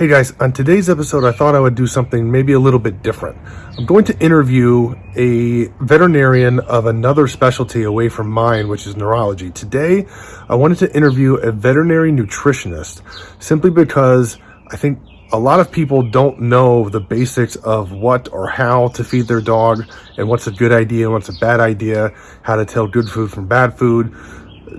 Hey guys, on today's episode, I thought I would do something maybe a little bit different. I'm going to interview a veterinarian of another specialty away from mine, which is neurology. Today, I wanted to interview a veterinary nutritionist simply because I think a lot of people don't know the basics of what or how to feed their dog and what's a good idea, what's a bad idea, how to tell good food from bad food,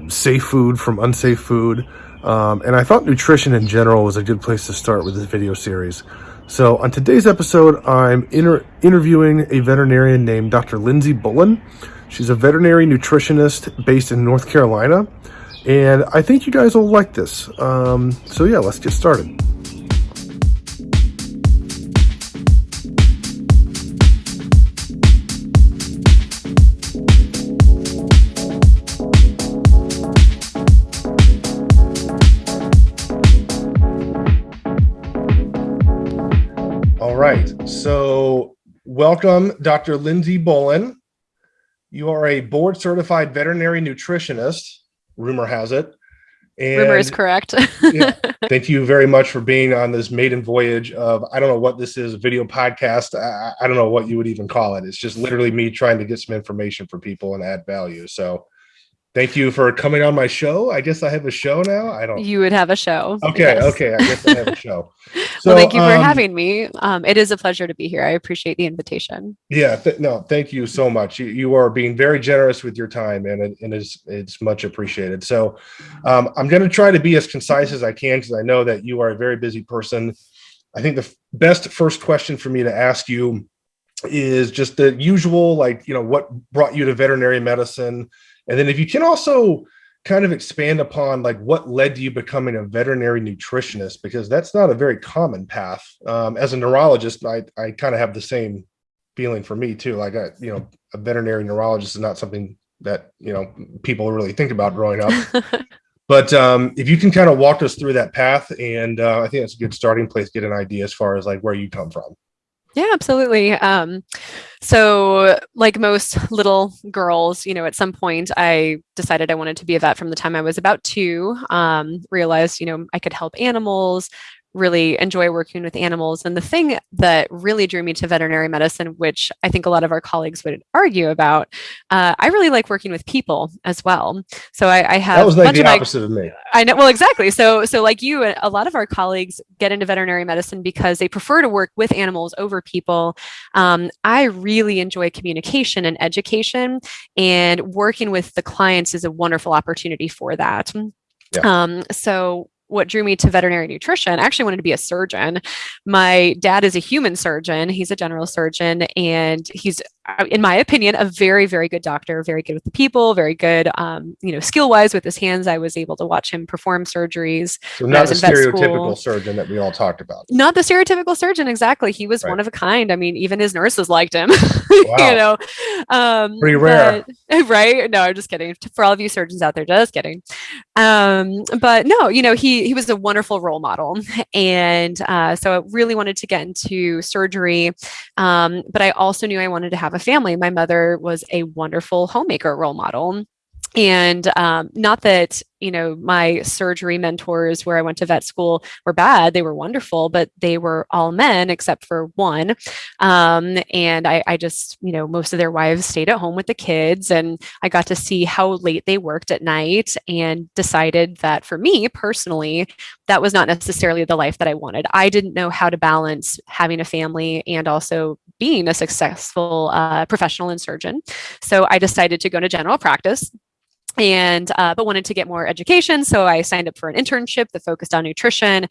safe food from unsafe food. Um, and I thought nutrition in general was a good place to start with this video series. So on today's episode, I'm inter interviewing a veterinarian named Dr. Lindsay Bullen. She's a veterinary nutritionist based in North Carolina. And I think you guys will like this. Um, so yeah, let's get started. Welcome, Dr. Lindsay Bullen. You are a board certified veterinary nutritionist, rumor has it. And rumor is correct. yeah, thank you very much for being on this maiden voyage of, I don't know what this is, a video podcast. I, I don't know what you would even call it. It's just literally me trying to get some information for people and add value. So, thank you for coming on my show. I guess I have a show now. I don't. You would have a show. Okay. Yes. Okay. I guess I have a show. So, well, thank you for um, having me. Um, it is a pleasure to be here. I appreciate the invitation. Yeah. Th no, thank you so much. You, you are being very generous with your time, and it, and it's it's much appreciated. So, um, I'm going to try to be as concise as I can because I know that you are a very busy person. I think the best first question for me to ask you is just the usual, like you know, what brought you to veterinary medicine and then if you can also kind of expand upon like what led to you becoming a veterinary nutritionist, because that's not a very common path. Um, as a neurologist, I, I kind of have the same feeling for me too. Like, I, you know, a veterinary neurologist is not something that, you know, people really think about growing up. but um, if you can kind of walk us through that path, and uh, I think that's a good starting place, get an idea as far as like where you come from. Yeah, absolutely. Um, so like most little girls, you know, at some point I decided I wanted to be a vet from the time I was about two, um, realized, you know, I could help animals, really enjoy working with animals. And the thing that really drew me to veterinary medicine, which I think a lot of our colleagues would argue about, uh, I really like working with people as well. So I, I have that was like the opposite of, my, of me. I know. Well, exactly. So, so like you, a lot of our colleagues get into veterinary medicine because they prefer to work with animals over people. Um, I really enjoy communication and education, and working with the clients is a wonderful opportunity for that. Yeah. Um, so what drew me to veterinary nutrition. I actually wanted to be a surgeon. My dad is a human surgeon. He's a general surgeon and he's in my opinion, a very, very good doctor, very good with the people, very good, um, you know, skill wise with his hands. I was able to watch him perform surgeries. So not the stereotypical surgeon that we all talked about. Not the stereotypical surgeon, exactly. He was right. one of a kind. I mean, even his nurses liked him. Wow. you know, um, pretty rare, but, right? No, I'm just kidding. For all of you surgeons out there, just kidding. Um, but no, you know, he he was a wonderful role model, and uh, so I really wanted to get into surgery. Um, but I also knew I wanted to have have a family. My mother was a wonderful homemaker role model. And um, not that you know, my surgery mentors where I went to vet school were bad. They were wonderful, but they were all men except for one. Um, and I, I just, you know, most of their wives stayed at home with the kids and I got to see how late they worked at night and decided that for me personally, that was not necessarily the life that I wanted. I didn't know how to balance having a family and also being a successful uh, professional and surgeon. So I decided to go to general practice and uh, but wanted to get more education so i signed up for an internship that focused on nutrition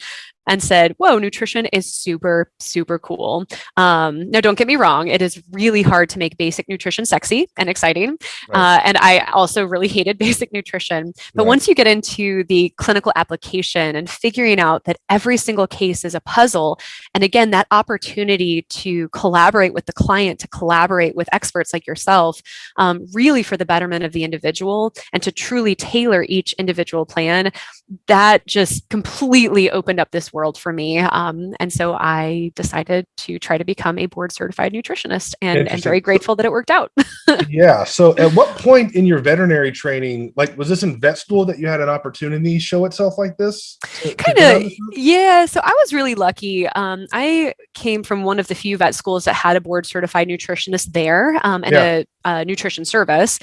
and said, whoa, nutrition is super, super cool. Um, now, don't get me wrong. It is really hard to make basic nutrition sexy and exciting. Right. Uh, and I also really hated basic nutrition. But right. once you get into the clinical application and figuring out that every single case is a puzzle, and again, that opportunity to collaborate with the client, to collaborate with experts like yourself, um, really for the betterment of the individual and to truly tailor each individual plan, that just completely opened up this world world for me. Um, and so I decided to try to become a board certified nutritionist and, and very grateful that it worked out. yeah. So at what point in your veterinary training, like was this in vet school that you had an opportunity show itself like this? Kind of. Yeah. So I was really lucky. Um, I came from one of the few vet schools that had a board certified nutritionist there um, and yeah. a, a nutrition service.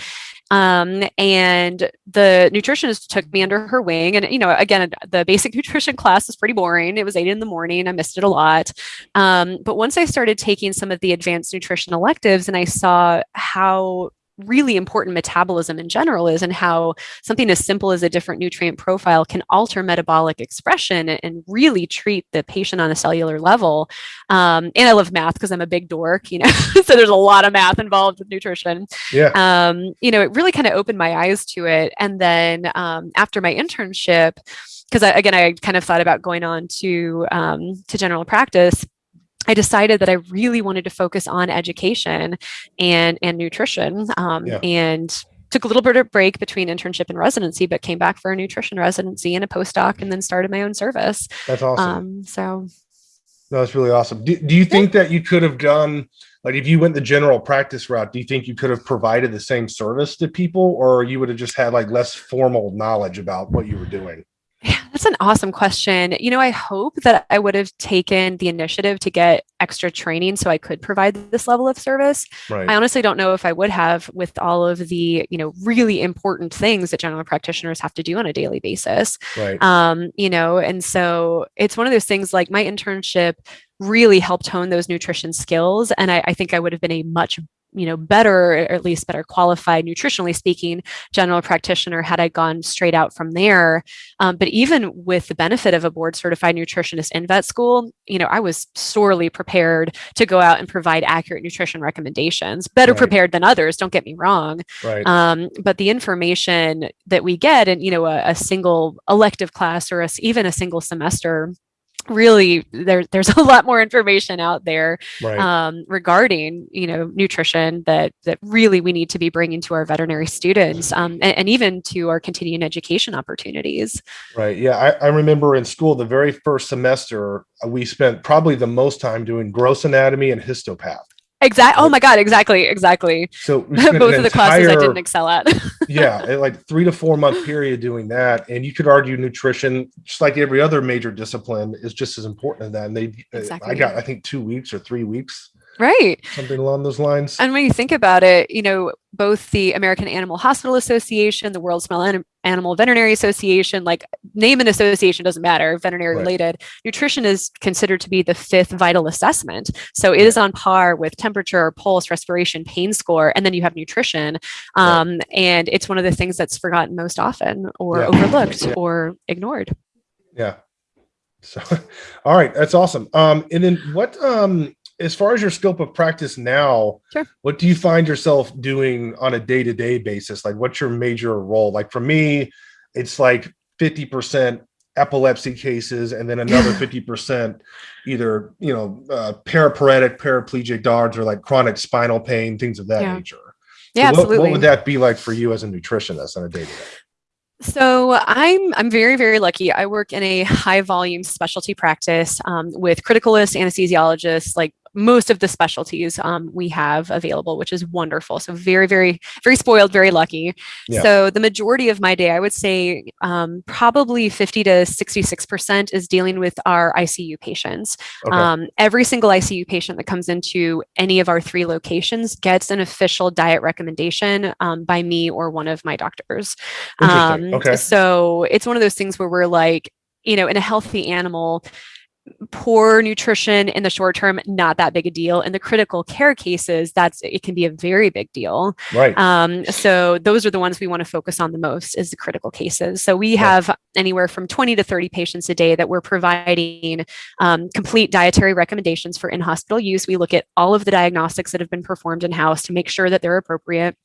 Um, and the nutritionist took me under her wing. And, you know, again, the basic nutrition class is pretty boring. It was eight in the morning. I missed it a lot. Um, but once I started taking some of the advanced nutrition electives and I saw how really important metabolism in general is and how something as simple as a different nutrient profile can alter metabolic expression and really treat the patient on a cellular level. Um, and I love math because I'm a big dork, you know, so there's a lot of math involved with nutrition. Yeah. Um, you know, it really kind of opened my eyes to it. And then um, after my internship, because again, I kind of thought about going on to um, to general practice I decided that I really wanted to focus on education and and nutrition um, yeah. and took a little bit of break between internship and residency, but came back for a nutrition residency and a postdoc and then started my own service. That's awesome. Um, so no, that's really awesome. Do, do you think yeah. that you could have done like if you went the general practice route, do you think you could have provided the same service to people or you would have just had like less formal knowledge about what you were doing? Yeah, that's an awesome question. You know, I hope that I would have taken the initiative to get extra training so I could provide this level of service. Right. I honestly don't know if I would have with all of the, you know, really important things that general practitioners have to do on a daily basis. Right. Um, you know, and so it's one of those things like my internship really helped hone those nutrition skills. And I, I think I would have been a much you know, better, or at least better qualified, nutritionally speaking, general practitioner had I gone straight out from there. Um, but even with the benefit of a board certified nutritionist in vet school, you know, I was sorely prepared to go out and provide accurate nutrition recommendations, better right. prepared than others, don't get me wrong. Right. Um, but the information that we get in, you know, a, a single elective class or a, even a single semester really there, there's a lot more information out there right. um, regarding you know nutrition that that really we need to be bringing to our veterinary students um, and, and, even to our continuing education opportunities right yeah I, I, remember in school the very first semester we spent probably the most time doing gross anatomy and histopath Exactly. Oh my God. Exactly. Exactly. So both of the entire, classes I didn't excel at. yeah, like three to four month period doing that, and you could argue nutrition, just like every other major discipline, is just as important as that. And they, uh, exactly. I got, I think, two weeks or three weeks Right. Something along those lines. And when you think about it, you know, both the American Animal Hospital Association, the World Small Animal Veterinary Association, like name an association doesn't matter, veterinary right. related. Nutrition is considered to be the fifth vital assessment. So it is on par with temperature, pulse, respiration, pain score, and then you have nutrition. Um, right. And it's one of the things that's forgotten most often or yeah. overlooked yeah. or ignored. Yeah. So, all right, that's awesome. Um, and then what um, as far as your scope of practice now, sure. what do you find yourself doing on a day to day basis? Like, what's your major role? Like, for me, it's like 50% epilepsy cases and then another 50% either, you know, uh, paraparetic, paraplegic dogs or like chronic spinal pain, things of that yeah. nature. So yeah, what, absolutely. What would that be like for you as a nutritionist on a day to day? So I'm I'm very very lucky. I work in a high volume specialty practice um, with criticalists, anesthesiologists, like most of the specialties um, we have available, which is wonderful. So very, very, very spoiled, very lucky. Yeah. So the majority of my day, I would say um, probably 50 to 66% is dealing with our ICU patients. Okay. Um, every single ICU patient that comes into any of our three locations gets an official diet recommendation um, by me or one of my doctors. Um, okay. So it's one of those things where we're like, you know, in a healthy animal, poor nutrition in the short term not that big a deal. In the critical care cases that's it can be a very big deal. Right. Um, so those are the ones we want to focus on the most is the critical cases. So we have anywhere from 20 to 30 patients a day that we're providing um, complete dietary recommendations for in-hospital use. We look at all of the diagnostics that have been performed in-house to make sure that they're appropriate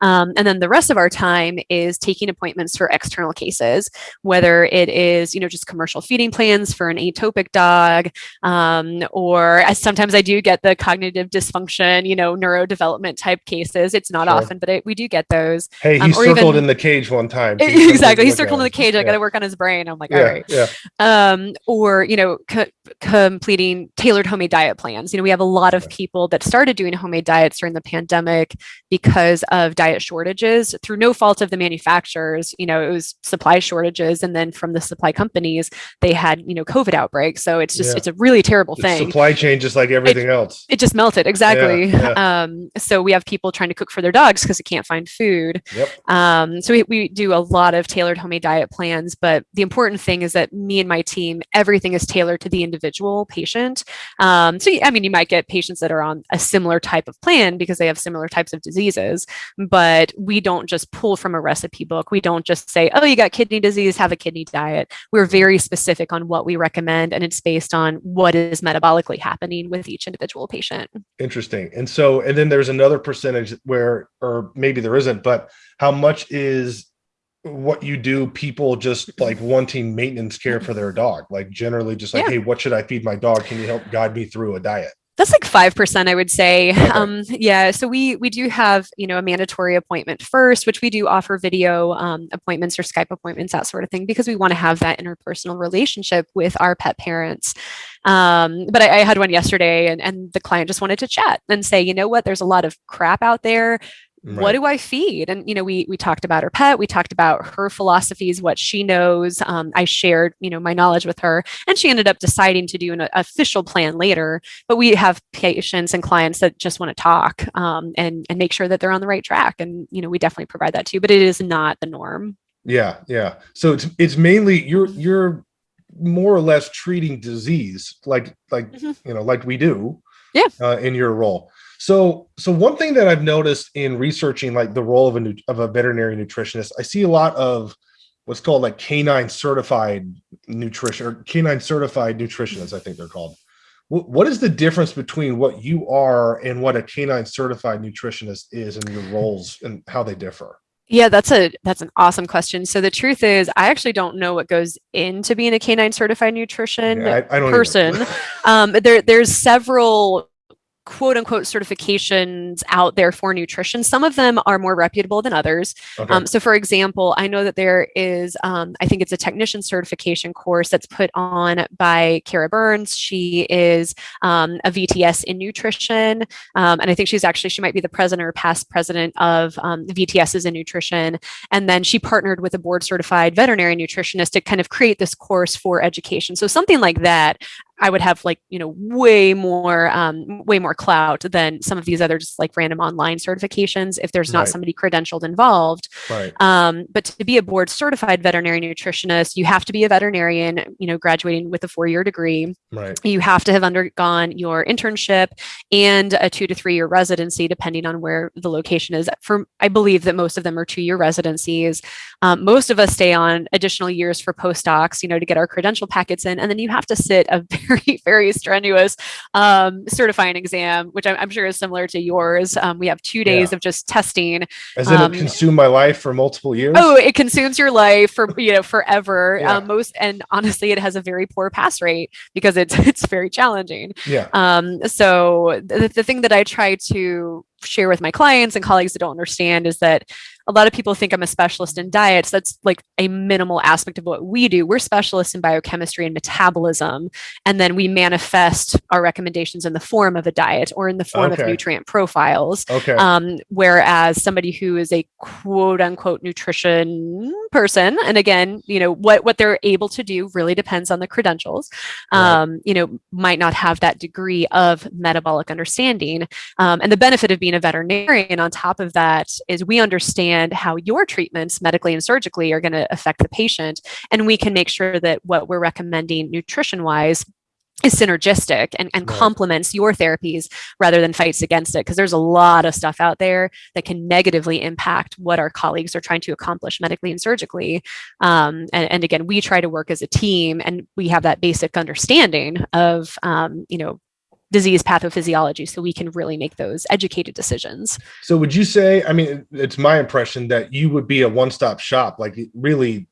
Um, and then the rest of our time is taking appointments for external cases, whether it is, you know, just commercial feeding plans for an atopic dog, um, or sometimes I do get the cognitive dysfunction, you know, neurodevelopment type cases. It's not sure. often, but it, we do get those. Hey, he um, circled even, in the cage one time. exactly. He circled in the cage. I got to work on his brain. I'm like, yeah, all right. Yeah. Um, or, you know, co completing tailored homemade diet plans. You know, we have a lot of people that started doing homemade diets during the pandemic because of diet shortages through no fault of the manufacturers. You know, it was supply shortages, and then from the supply companies, they had you know COVID outbreaks. So it's just yeah. it's a really terrible the thing. Supply chain, just like everything it, else, it just melted exactly. Yeah, yeah. Um, so we have people trying to cook for their dogs because they can't find food. Yep. Um, so we, we do a lot of tailored homemade diet plans, but the important thing is that me and my team, everything is tailored to the individual patient. Um, so I mean, you might get patients that are on a similar type of plan because they have similar types of diseases, but we don't just pull from a recipe book. We don't just say, oh, you got kidney disease, have a kidney diet. We're very specific on what we recommend, and it's based on what is metabolically happening with each individual patient. Interesting. And so, and then there's another percentage where, or maybe there isn't, but how much is what you do people just like wanting maintenance care for their dog like generally just like yeah. hey what should i feed my dog can you help guide me through a diet that's like 5% i would say. Um, yeah so we we do have you know a mandatory appointment first which we do offer video um, appointments or skype appointments that sort of thing because we want to have that interpersonal relationship with our pet parents. Um, but I, I, had one yesterday and, and the client just wanted to chat and say you know what? There's a lot of crap out there Right. what do i feed? And you know we we talked about her pet we talked about her philosophies what she knows um, i shared you know my knowledge with her and she ended up deciding to do an official plan later but we have patients and clients that just want to talk um, and and make sure that they're on the right track and you know we definitely provide that too but it is not the norm. Yeah yeah. So it's it's mainly you're you're more or less treating disease like like mm -hmm. you know like we do yeah. uh, in your role so, so one thing that I've noticed in researching like the role of a of a veterinary nutritionist, I see a lot of what's called like canine certified nutrition or canine certified nutritionists, I think they're called. What is the difference between what you are and what a canine certified nutritionist is and your roles and how they differ? Yeah, that's a that's an awesome question. So the truth is, I actually don't know what goes into being a canine certified nutrition yeah, I, I person. um, there there's several quote unquote certifications out there for nutrition. Some of them are more reputable than others. Okay. Um, so for example, I know that there is, um, I think it's a technician certification course that's put on by Kara Burns. She is um, a VTS in nutrition. Um, and I think she's actually, she might be the president or past president of um, VTSs in nutrition. And then she partnered with a board certified veterinary nutritionist to kind of create this course for education. So something like that, I would have like, you know, way more, um, way more clout than some of these other just like random online certifications if there's not right. somebody credentialed involved. Right. Um, but to be a board certified veterinary nutritionist, you have to be a veterinarian, you know, graduating with a four-year degree. Right. You have to have undergone your internship and a two to three year residency, depending on where the location is. For I believe that most of them are two-year residencies. Um, most of us stay on additional years for postdocs, you know, to get our credential packets in, and then you have to sit a very, very strenuous um, certifying exam, which I'm, I'm, sure is similar to yours. Um, we have two days yeah. of just testing. It um, consumed my life for multiple years? Oh, it consumes your life for you know forever. Yeah. Um, most and honestly, it has a very poor pass rate because it's it's very challenging. Yeah. Um. So the, the thing that I try to share with my clients and colleagues that don't understand is that a lot of people think I'm a specialist in diets. That's like a minimal aspect of what we do. We're specialists in biochemistry and metabolism. And then we manifest our recommendations in the form of a diet or in the form okay. of nutrient profiles. Okay. Um, whereas somebody who is a quote unquote nutrition person, and again, you know, what, what they're able to do really depends on the credentials, um, right. you know, might not have that degree of metabolic understanding. Um, and the benefit of being a veterinarian on top of that is we understand understand how your treatments medically and surgically are going to affect the patient. And we can make sure that what we're recommending nutrition wise is synergistic and, and right. complements your therapies rather than fights against it because there's a lot of stuff out there that can negatively impact what our colleagues are trying to accomplish medically and surgically um, and, and, again we try to work as a team and we have that basic understanding of um, you know disease pathophysiology so we can really make those educated decisions. So would you say, I mean, it's my impression that you would be a one-stop shop, like really,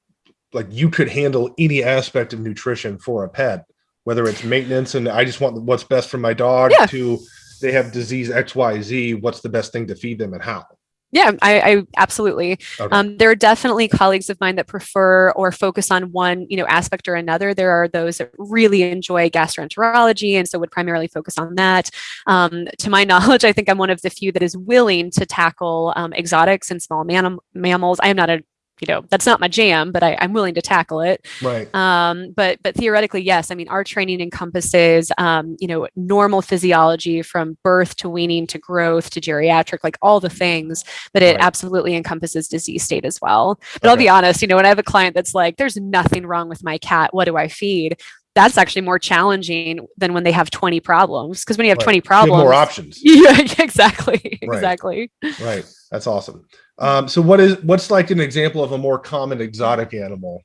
like you could handle any aspect of nutrition for a pet, whether it's maintenance and I just want what's best for my dog yeah. to they have disease X, Y, Z, what's the best thing to feed them and how? Yeah, I, I absolutely. Okay. Um, there are definitely colleagues of mine that prefer or focus on one, you know, aspect or another. There are those that really enjoy gastroenterology and so would primarily focus on that. Um, to my knowledge, I think I'm one of the few that is willing to tackle um, exotics and small mam mammals. I am not a you know that's not my jam but I, am willing to tackle it. Right. Um, but but theoretically yes. I mean our training encompasses um, you know normal physiology from birth to weaning to growth to geriatric like all the things but it right. absolutely encompasses disease state as well. But okay. i'll be honest you know when i have a client that's like there's nothing wrong with my cat. What do i feed that's actually more challenging than when they have 20 problems because when you have right. 20 problems more options yeah exactly right. exactly right that's awesome um, so what is what's like an example of a more common exotic animal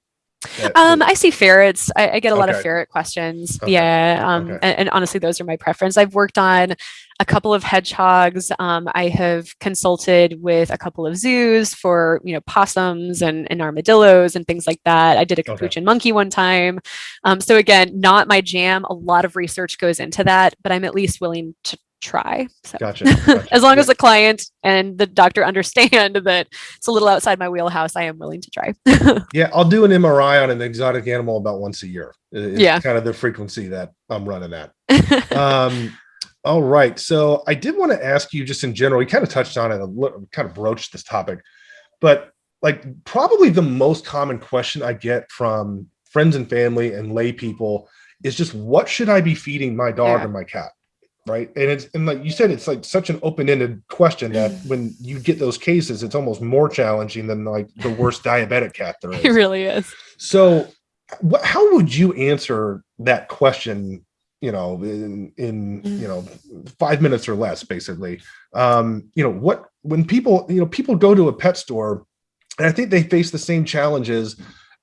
um, I see ferrets. I, I get a okay. lot of ferret questions. Okay. Yeah. Um, okay. and, and, honestly, those are my preference. I've worked on a couple of hedgehogs. Um, I have consulted with a couple of zoos for, you know, possums and, and armadillos and things like that. I did a capuchin monkey one time. Um, so again, not my jam. A lot of research goes into that, but I'm at least willing to try. So. Gotcha. gotcha. as long yeah. as the client and the doctor understand that it's a little outside my wheelhouse, I am willing to try. yeah, I'll do an MRI on an exotic animal about once a year. It's yeah, kind of the frequency that I'm running at. um, all right. So I did want to ask you just in general, you kind of touched on it, a little, kind of broached this topic, but like probably the most common question I get from friends and family and lay people is just what should I be feeding my dog yeah. or my cat? right and it's and like you said it's like such an open-ended question that mm. when you get those cases it's almost more challenging than like the worst diabetic cat there is it really is so what, how would you answer that question you know in, in mm. you know five minutes or less basically um you know what when people you know people go to a pet store and i think they face the same challenges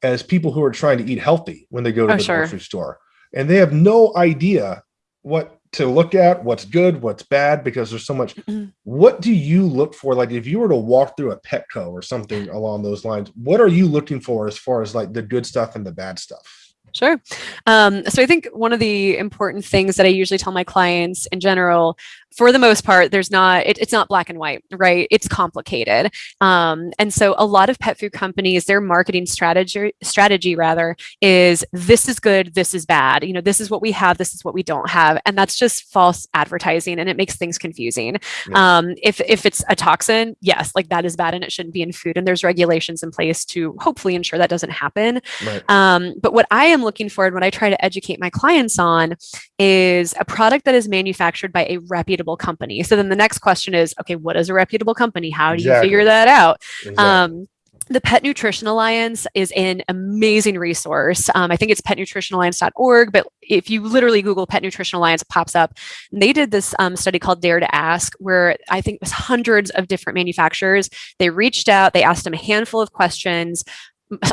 as people who are trying to eat healthy when they go to oh, the sure. grocery store and they have no idea what to look at what's good what's bad because there's so much mm-hmm. what do you look for like if you were to walk through a petco or something along those lines what are you looking for as far as like the good stuff and the bad stuff Sure. Um, so I think one of the important things that I usually tell my clients in general for the most part, there's not, it, it's not black and white, right? It's complicated. Um, and so a lot of pet food companies, their marketing strategy, strategy rather, is this is good, this is bad. You know, this is what we have, this is what we don't have. And that's just false advertising and it makes things confusing. Yeah. Um, if, if it's a toxin, yes, like that is bad and it shouldn't be in food. And there's regulations in place to hopefully ensure that doesn't happen. Right. Um, but what I am looking for and what I try to educate my clients on is a product that is manufactured by a reputable reputable company. So then the next question is, okay, what is a reputable company? How do exactly. you figure that out? Exactly. Um, the Pet Nutrition Alliance is an amazing resource. Um, I think it's petnutritionalliance.org, but if you literally Google Pet Nutrition Alliance, it pops up. And they did this um, study called Dare to Ask, where I think it was hundreds of different manufacturers. They reached out, they asked them a handful of questions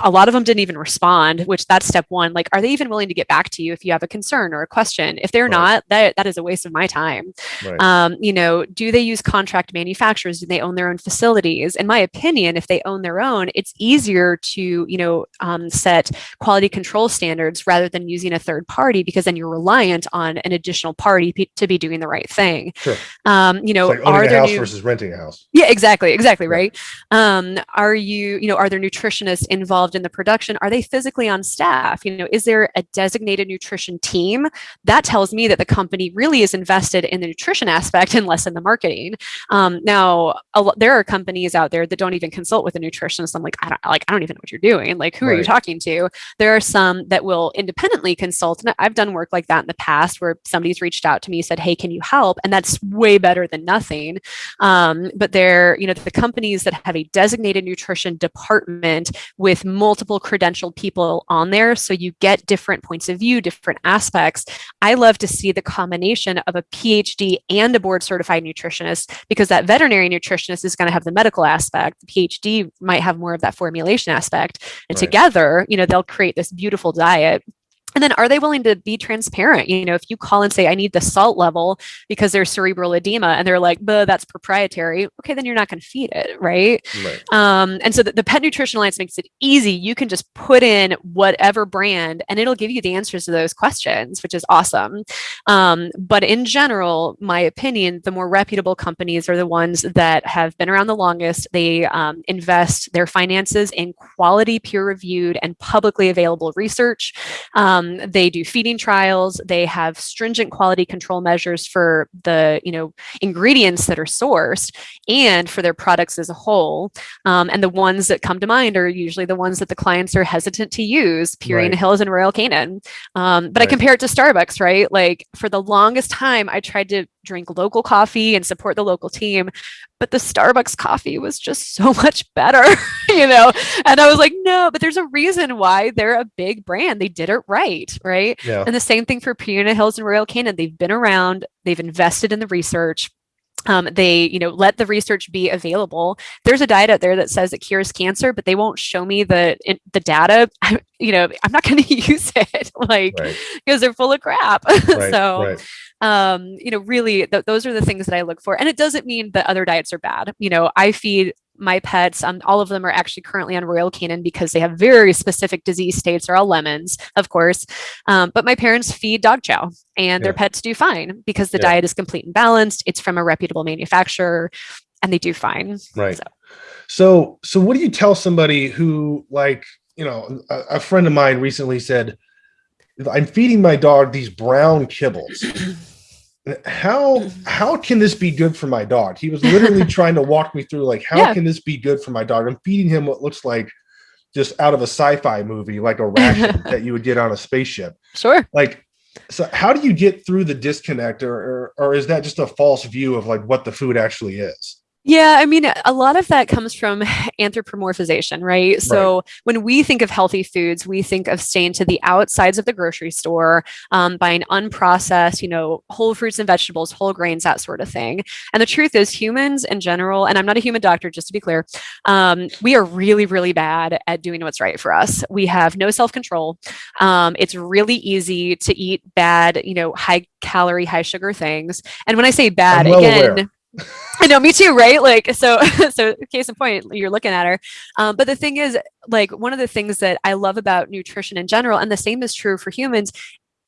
a lot of them didn't even respond which that's step one like are they even willing to get back to you if you have a concern or a question if they're right. not that that is a waste of my time right. um, you know do they use contract manufacturers do they own their own facilities in my opinion if they own their own it's easier to you know um, set quality control standards rather than using a third party because then you're reliant on an additional party to be doing the right thing sure. um, you know like are there house new... versus renting a house yeah exactly exactly right, right. Um, are you you know are there nutritionists in involved in the production? Are they physically on staff? You know is there a designated nutrition team? That tells me that the company really is invested in the nutrition aspect and less in the marketing. Um, now there are companies out there that don't even consult with a nutritionist. I'm like i don't like i don't even know what you're doing. Like who right. are you talking to? There are some that will independently consult. And i've done work like that in the past where somebody's reached out to me said hey can you help? And that's way better than nothing. Um, but they're you know the companies that have a designated nutrition department with with multiple credentialed people on there. So you get different points of view, different aspects. I love to see the combination of a PhD and a board certified nutritionist because that veterinary nutritionist is going to have the medical aspect. The PhD might have more of that formulation aspect. And right. together, you know, they'll create this beautiful diet and then are they willing to be transparent? You know, if you call and say, I need the salt level because there's cerebral edema and they're like, but that's proprietary. Okay, then you're not going to feed it. Right. right. Um, and so the, the Pet Nutrition Alliance makes it easy. You can just put in whatever brand and it'll give you the answers to those questions, which is awesome. Um, but in general, my opinion, the more reputable companies are the ones that have been around the longest. They um, invest their finances in quality, peer reviewed, and publicly available research. Um, um, they do feeding trials. They have stringent quality control measures for the you know ingredients that are sourced and for their products as a whole. Um, and the ones that come to mind are usually the ones that the clients are hesitant to use, Purina right. Hills and Royal Canin. Um, but right. I compare it to Starbucks, right? Like for the longest time, I tried to drink local coffee and support the local team but the starbucks coffee was just so much better you know? And i was like no but there's a reason why they're a big brand. They did it right right? Yeah. and the same thing for Purina Hills and Royal Canin. They've been around. They've invested in the research um, they you know let the research be available there's a diet out there that says it cures cancer but they won't show me the the data I, you know i'm not going to use it like because right. they're full of crap right, so right um, you know, really th those are the things that I look for. And it doesn't mean that other diets are bad. You know, I feed my pets, um, all of them are actually currently on Royal Canin because they have very specific disease states. They're all lemons, of course. Um, but my parents feed dog chow and their pets do fine because the yeah. diet is complete and balanced. It's from a reputable manufacturer and they do fine. Right. So. so, so what do you tell somebody who like, you know, a, a friend of mine recently said, I'm feeding my dog these brown kibbles. how how can this be good for my dog? He was literally trying to walk me through like how yeah. can this be good for my dog? I'm feeding him what looks like just out of a sci-fi movie, like a ration that you would get on a spaceship. Sure. Like so how do you get through the disconnect or, or, or is that just a false view of like what the food actually is? Yeah, I mean, a lot of that comes from anthropomorphization, right? So right. when we think of healthy foods, we think of staying to the outsides of the grocery store, um, buying unprocessed, you know, whole fruits and vegetables, whole grains, that sort of thing. And the truth is, humans in general, and I'm not a human doctor, just to be clear, um, we are really, really bad at doing what's right for us. We have no self control. Um, it's really easy to eat bad, you know, high calorie, high sugar things. And when I say bad, well again, aware I know, me too, right? Like, so, so case in point, you're looking at her. Um, but the thing is, like, one of the things that I love about nutrition in general, and the same is true for humans,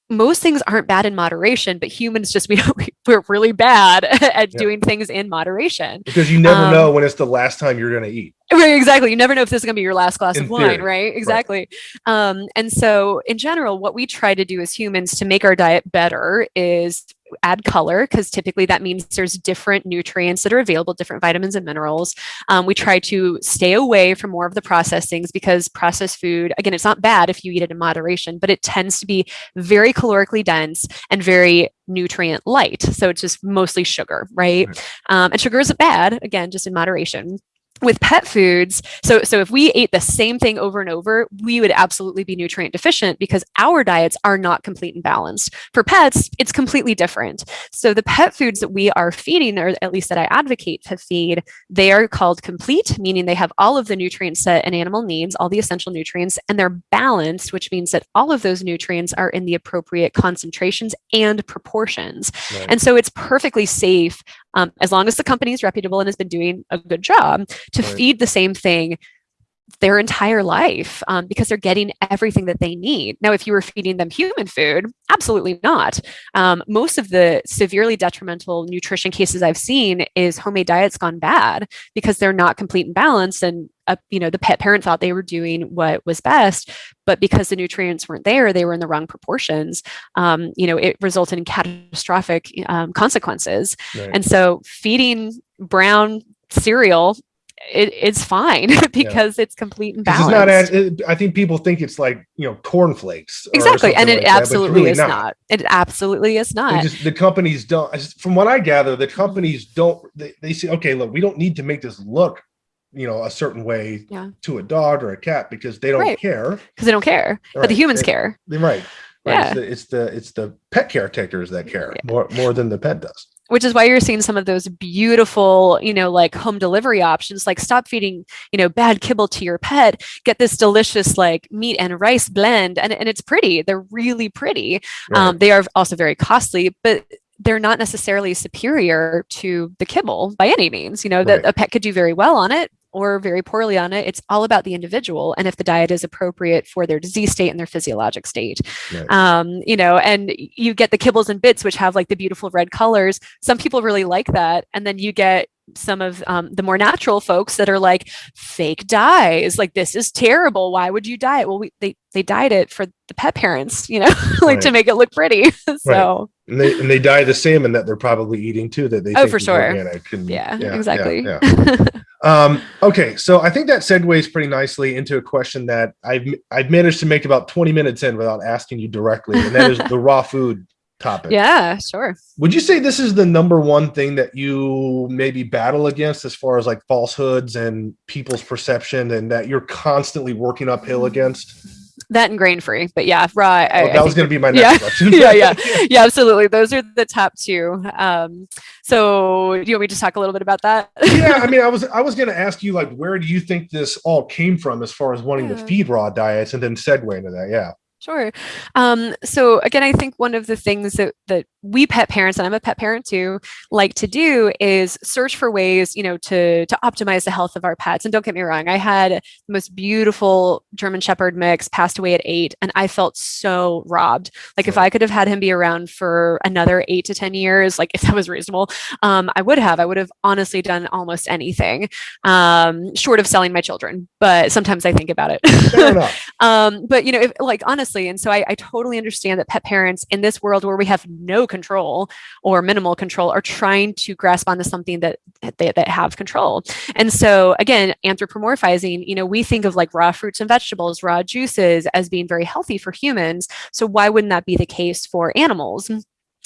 most things aren't bad in moderation, but humans just we we're really bad at yeah. doing things in moderation because you never um, know when it's the last time you're going to eat. Right, exactly. You never know if this is going to be your last glass in of wine, right? Exactly. Right. Um, and so, in general, what we try to do as humans to make our diet better is add color because typically that means there's different nutrients that are available, different vitamins and minerals. Um, we try to stay away from more of the processed things because processed food, again, it's not bad if you eat it in moderation, but it tends to be very calorically dense and very nutrient light. So it's just mostly sugar, right? right. Um, and sugar isn't bad, again, just in moderation with pet foods. So so if we ate the same thing over and over we would absolutely be nutrient deficient because our diets are not complete and balanced. For pets it's completely different. So the pet foods that we are feeding or at least that i advocate to feed they are called complete meaning they have all of the nutrients that an animal needs all the essential nutrients and they're balanced which means that all of those nutrients are in the appropriate concentrations and proportions. Right. and so it's perfectly safe um, as long as the company is reputable and has been doing a good job to right. feed the same thing their entire life um, because they're getting everything that they need. Now, if you were feeding them human food, absolutely not. Um, most of the severely detrimental nutrition cases I've seen is homemade diets gone bad because they're not complete and balanced and uh, you know the pet parent thought they were doing what was best but because the nutrients weren't there they were in the wrong proportions um, you know it resulted in catastrophic um, consequences right. and so feeding brown cereal it, it's fine because yeah. it's complete and balanced. It's not. I think people think it's like you know cornflakes. Exactly, and it like absolutely really is not. not. It absolutely is not. Just, the companies don't. From what I gather, the companies don't. They, they say, okay, look, we don't need to make this look you know a certain way yeah. to a dog or a cat because they don't right. care because they don't care right. but the humans they, care right Right. Yeah. It's, the, it's the it's the pet caretakers that care Yeah. more more than the pet does. Which is why you're seeing some of those beautiful, you know, like home delivery options, like stop feeding, you know, bad kibble to your pet, get this delicious like meat and rice blend. And, and it's pretty. They're really pretty. Right. Um, they are also very costly, but they're not necessarily superior to the kibble by any means. You know, that a pet could do very well on it or very poorly on it. It's all about the individual and if the diet is appropriate for their disease state and their physiologic state. Right. Um, you know, and you get the kibbles and bits, which have like the beautiful red colors. Some people really like that. And then you get some of um, the more natural folks that are like fake dyes like this is terrible why would you dye it well we, they they dyed it for the pet parents you know like to make it look pretty so and they and they dye the salmon that they're probably eating too. That they Oh, for sure. and- yeah, yeah, exactly yeah, yeah. Um, okay, so I think that segues pretty nicely into a question that I've I've managed to make about 20 minutes in without asking you directly, and that is the raw food topic. yeah sure Would you say this is the number one thing that you maybe battle against as far as like falsehoods and people's perception and that you're constantly working uphill against? that and grain free but yeah raw I, Oh, I that was going to be my yeah. next question. yeah, yeah, yeah, absolutely. Those are the top two. Um, so, do you want me to talk a little bit about that? yeah, I mean, I was I was going to ask you like, where do you think this all came from as far as wanting to feed raw diets, and then segue into that. Yeah, Sure. Um, so again, I think one of the things that that we pet parents, and I'm a pet parent too, like to do is search for ways, you know, to to optimize the health of our pets. And don't get me wrong, I had the most beautiful German Shepherd mix, passed away at eight, and I felt so robbed. Like if I could have had him be around for another eight to ten years, like if that was reasonable, um, I would have. I would have honestly done almost anything, um, short of selling my children. But sometimes I think about it. um but you know if, like honestly and so I, I totally understand that pet parents in this world where we have no control or minimal control are trying to grasp onto something that that they that have control. And so again anthropomorphizing you know we think of like raw fruits and vegetables raw juices as being very healthy for humans so why wouldn't that be the case for animals?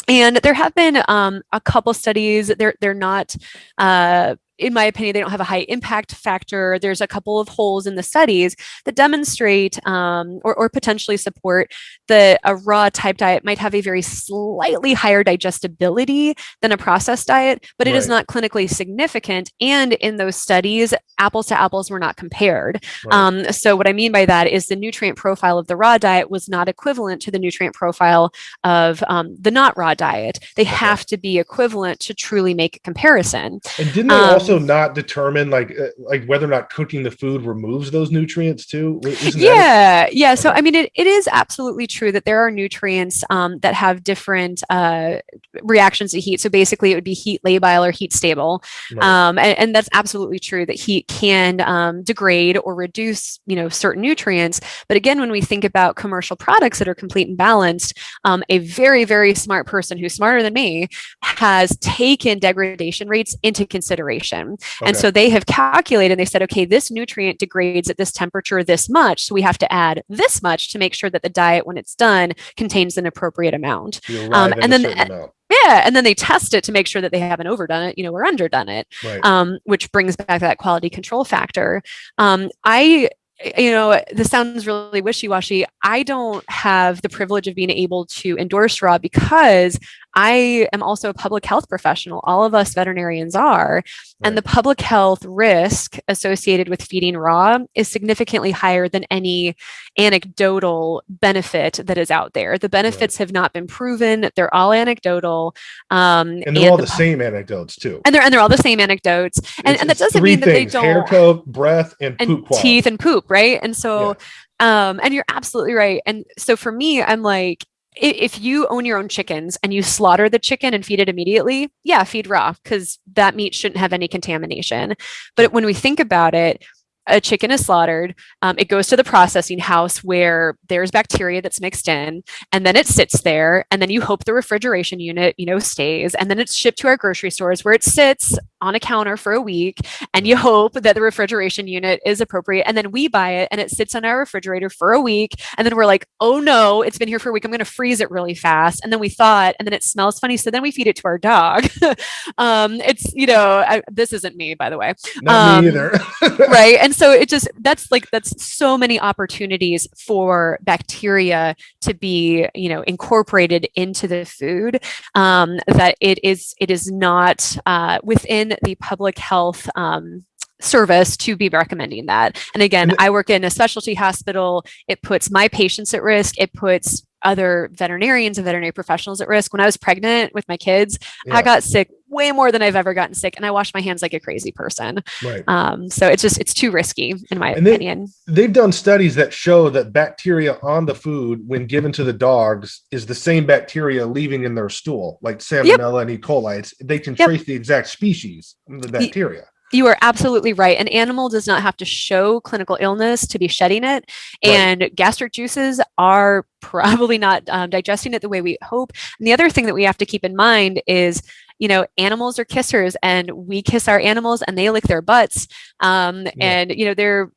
And there have been um, a couple studies they're they're not uh, in my opinion, they don't have a high impact factor. There's a couple of holes in the studies that demonstrate um, or, or potentially support that a raw type diet might have a very slightly higher digestibility than a processed diet, but it is Right. not clinically significant. And in those studies, apples to apples were not compared. Right. Um, so what I mean by that is the nutrient profile of the raw diet was not equivalent to the nutrient profile of um, the not raw diet. They have to be equivalent to truly make a comparison. And didn't they Um, also not determine like uh, like whether or not cooking the food removes those nutrients too? Isn't yeah yeah. So i mean it, it is absolutely true that there are nutrients um, that have different uh, reactions to heat. So basically it would be heat labile or heat stable. Right. um, and, and that's absolutely true that heat can um, degrade or reduce you know certain nutrients. But again when we think about commercial products that are complete and balanced um, a very very smart person who's smarter than me has taken degradation rates into consideration and Okay. so they have calculated, and they said, okay, this nutrient degrades at this temperature this much. So we have to add this much to make sure that the diet, when it's done, contains an appropriate amount. Um, and then- amount. Yeah. And then they test it to make sure that they haven't overdone it, you know, or underdone it, Right. um, which brings back that quality control factor. Um, I, you know, this sounds really wishy washy. I don't have the privilege of being able to endorse raw because I am also a public health professional. All of us veterinarians are. And the public health risk associated with feeding raw is significantly higher than any anecdotal benefit that is out there. The benefits have not been proven, they're all anecdotal. Um, and they're all the the same anecdotes too. and they're and they're all the same anecdotes. And, and that doesn't mean that they don't hair coat, breath, and, and poop quality. teeth and poop, right? And so, um, and you're absolutely right. And so for me, I'm like, if you own your own chickens and you slaughter the chicken and feed it immediately, yeah, feed raw because that meat shouldn't have any contamination. But when we think about it, a chicken is slaughtered. Um, it goes to the processing house where there's bacteria that's mixed in, and then it sits there. And then you hope the refrigeration unit, you know, stays. And then it's shipped to our grocery stores where it sits on a counter for a week. And you hope that the refrigeration unit is appropriate. And then we buy it and it sits on our refrigerator for a week. And then we're like, oh no, it's been here for a week. I'm going to freeze it really fast. And then we thaw it, and then it smells funny. So then we feed it to our dog. um, it's, you know, I, this isn't me, by the way Not um, me either. right and and so it just that's like that's so many opportunities for bacteria to be you know incorporated into the food um, that it is it is not uh, within the public health um, service to be recommending that. And again, I work in a specialty hospital. It puts my patients at risk. It puts other veterinarians and veterinary professionals at risk. When I was pregnant with my kids, yeah. I got sick way more than I've ever gotten sick, and I wash my hands like a crazy person. Right. Um, so it's just it's too risky, in my and opinion. They, they've done studies that show that bacteria on the food, when given to the dogs, is the same bacteria leaving in their stool, like Salmonella yep. and E. coli. It's, they can yep. trace the exact species of the bacteria. You are absolutely right. An animal does not have to show clinical illness to be shedding it. And right. gastric juices are probably not um, digesting it the way we hope. And the other thing that we have to keep in mind is you know animals are kissers and we kiss our animals and they lick their butts um, yeah. and you know they're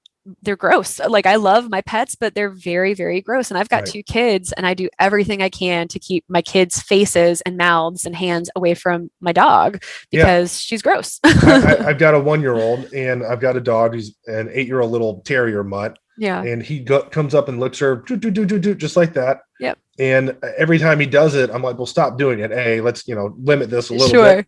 they're gross. Like I love my pets, but they're very, very gross. And I've got right. two kids and I do everything I can to keep my kids' faces and mouths and hands away from my dog because yeah. she's gross. I, have got a one-year-old and I've got a dog who's an eight-year-old little terrier mutt. Yeah. And he go, comes up and looks her do, do, do, do, do, just like that. Yep. And every time he does it, I'm like, well, stop doing it. Hey, let's, you know, limit this a little sure. bit.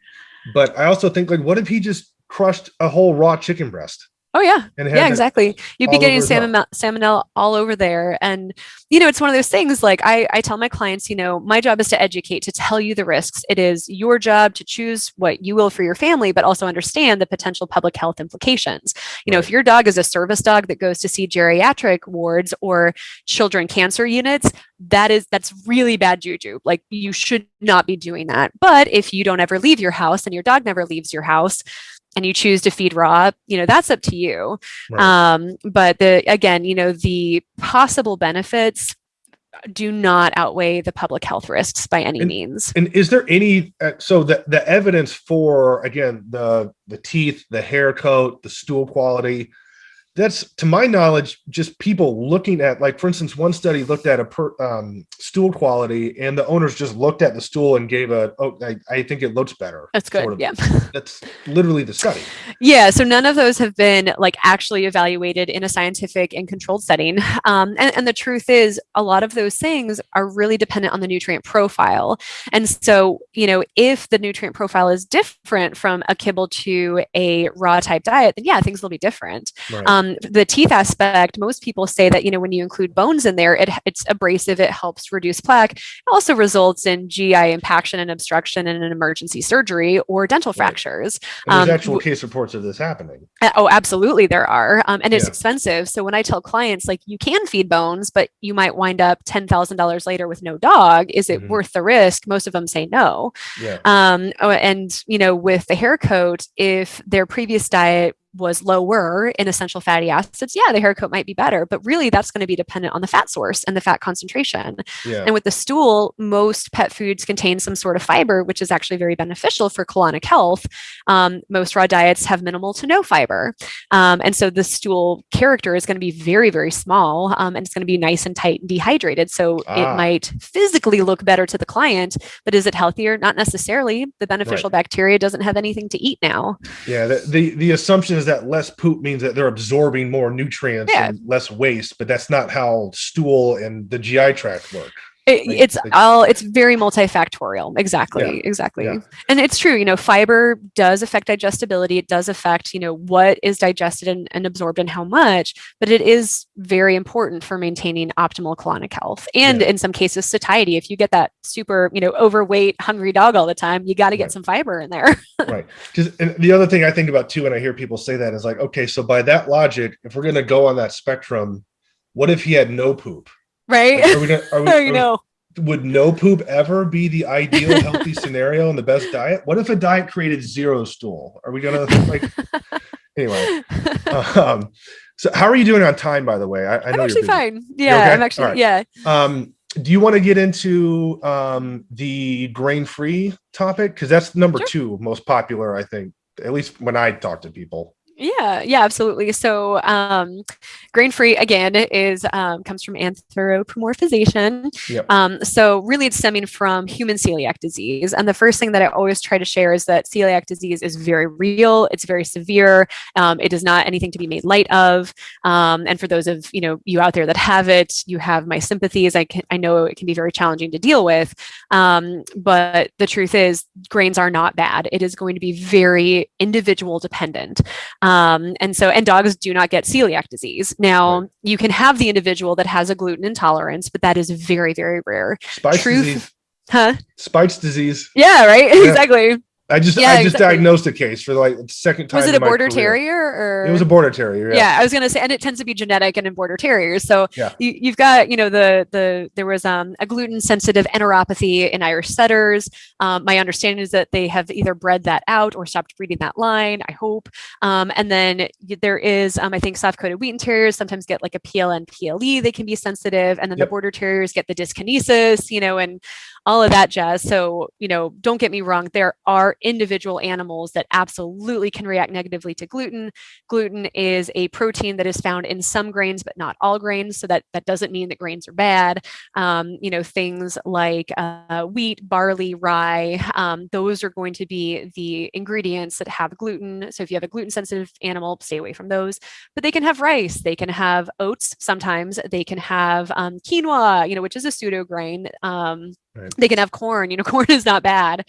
But I also think like, what if he just crushed a whole raw chicken breast? Oh yeah, yeah, exactly. You'd be getting salmon salmonella all over there, and you know it's one of those things. Like I, I tell my clients, you know, my job is to educate, to tell you the risks. It is your job to choose what you will for your family, but also understand the potential public health implications. You right. know, if your dog is a service dog that goes to see geriatric wards or children cancer units, that is that's really bad juju. Like you should not be doing that. But if you don't ever leave your house and your dog never leaves your house and you choose to feed raw, you know, that's up to you. Right. Um, but the, again, you know, the possible benefits do not outweigh the public health risks by any and, means. And is there any, uh, so the, the evidence for, again, the, the teeth, the hair coat, the stool quality, that's to my knowledge just people looking at like for instance one study looked at a per, um, stool quality and the owners just looked at the stool and gave a oh I, I think it looks better. That's good sort of. yeah. That's literally the study. Yeah so none of those have been like actually evaluated in a scientific and controlled setting. Um, and, and the truth is a lot of those things are really dependent on the nutrient profile. And so you know if the nutrient profile is different from a kibble to a raw type diet then yeah things will be different. Right. um, um, the teeth aspect, most people say that, you know, when you include bones in there, it, it's abrasive, it helps reduce plaque. It also results in GI impaction and obstruction and an emergency surgery or dental right. fractures. And there's um, actual case reports of this happening. Oh, absolutely there are. Um, and it's yeah. expensive. So when I tell clients, like, you can feed bones, but you might wind up $10,000 later with no dog. Is it mm -hmm. worth the risk? Most of them say no. Yeah. Um, oh, and, you know, with the hair coat, if their previous diet was lower in essential fatty acids, yeah, the hair coat might be better, but really that's going to be dependent on the fat source and the fat concentration. Yeah. And with the stool, most pet foods contain some sort of fiber, which is actually very beneficial for colonic health. Um, most raw diets have minimal to no fiber. Um, and so the stool character is going to be very, very small um, and it's going to be nice and tight and dehydrated. So ah. it might physically look better to the client, but is it healthier? Not necessarily. The beneficial right. bacteria doesn't have anything to eat now. Yeah, the, the, the assumption is that less poop means that they're absorbing more nutrients yeah. and less waste, but that's not how stool and the GI tract work. It, like, it's all it's very multifactorial. Exactly yeah, exactly. yeah. and it's true you know fiber does affect digestibility. It does affect you know what is digested and, and absorbed and how much but it is very important for maintaining optimal colonic health and yeah. in some cases satiety. If you get that super you know overweight hungry dog all the time you got to get right. some fiber in there. Right. Because the other thing i think about too when i hear people say that is like okay so by that logic if we're going to go on that spectrum what if he had no poop right? Like, are we gonna, are we, you know. Would no poop ever be the ideal healthy scenario and the best diet? What if a diet created zero stool? Are we gonna like anyway? Um, so how are you doing on time, by the way? I, I know am actually fine. Yeah, okay? I'm actually right. yeah. Um, do you want to get into um, the grain-free topic? Because that's number sure. two most popular, I think, at least when I talk to people. Yeah, yeah, absolutely. So, um, grain-free again is um, comes from anthropomorphization. Yep. Um, so, really, it's stemming from human celiac disease. And the first thing that I always try to share is that celiac disease is very real. It's very severe. Um, it is not anything to be made light of. Um, and for those of you know you out there that have it, you have my sympathies. I can I know it can be very challenging to deal with. Um, but the truth is, grains are not bad. It is going to be very individual dependent. Um, and so, and dogs do not get celiac disease. Now, right. you can have the individual that has a gluten intolerance, but that is very, very rare. Spice Truth, disease. Huh? Spike's disease. Yeah, right. Yeah. exactly. I just yeah, I just exactly. diagnosed a case for like the second time. Was it a border terrier or it was a border terrier? Yeah. yeah. I was gonna say, and it tends to be genetic and in border terriers. So yeah. you, have got you know the the there was um, a gluten sensitive enteropathy in Irish setters. Um, my understanding is that they have either bred that out or stopped breeding that line. I hope. Um, and then there is um, I think soft coated Wheaten terriers sometimes get like a PLN PLE. They can be sensitive, and then yep. the border terriers get the dyskinesia. You know, and all of that jazz. So, you know, don't get me wrong, there are individual animals that absolutely can react negatively to gluten. Gluten is a protein that is found in some grains, but not all grains. So that, that doesn't mean that grains are bad. Um, you know, things like uh, wheat, barley, rye, um, those are going to be the ingredients that have gluten. So if you have a gluten sensitive animal, stay away from those. But they can have rice, they can have oats sometimes, they can have um, quinoa, you know, which is a pseudo grain. Um, Right. They can have corn. You know, corn is not bad.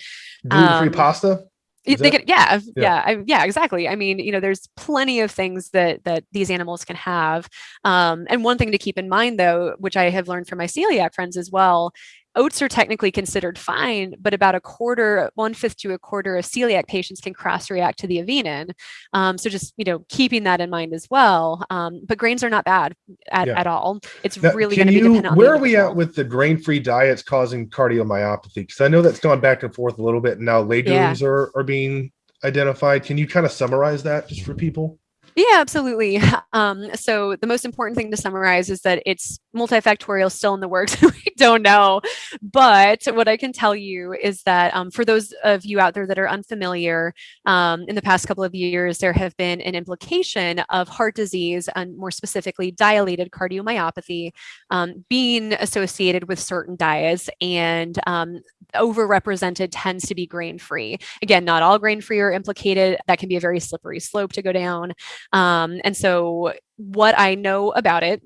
Gluten-free um, pasta. Is they can, yeah, yeah, yeah, I, yeah, exactly. I mean, you know, there's plenty of things that that these animals can have. Um, and one thing to keep in mind, though, which I have learned from my celiac friends as well, oats are technically considered fine, but about a quarter, one fifth to a quarter of celiac patients can cross react to the avenin. Um, so just, you know, keeping that in mind as well. Um, but grains are not bad at, yeah. at all. It's now, really going to be dependent Where are we at with the grain free diets causing cardiomyopathy? Because I know that's gone back and forth a little bit. And now legumes yeah. are, are being identified. Can you kind of summarize that just for people? Yeah, absolutely. Um, so the most important thing to summarize is that it's multifactorial still in the works. we don't know. But what I can tell you is that um, for those of you out there that are unfamiliar, um, in the past couple of years, there have been an implication of heart disease and more specifically dilated cardiomyopathy um, being associated with certain diets and um, overrepresented tends to be grain free. Again, not all grain free are implicated. That can be a very slippery slope to go down. Um, and so what I know about it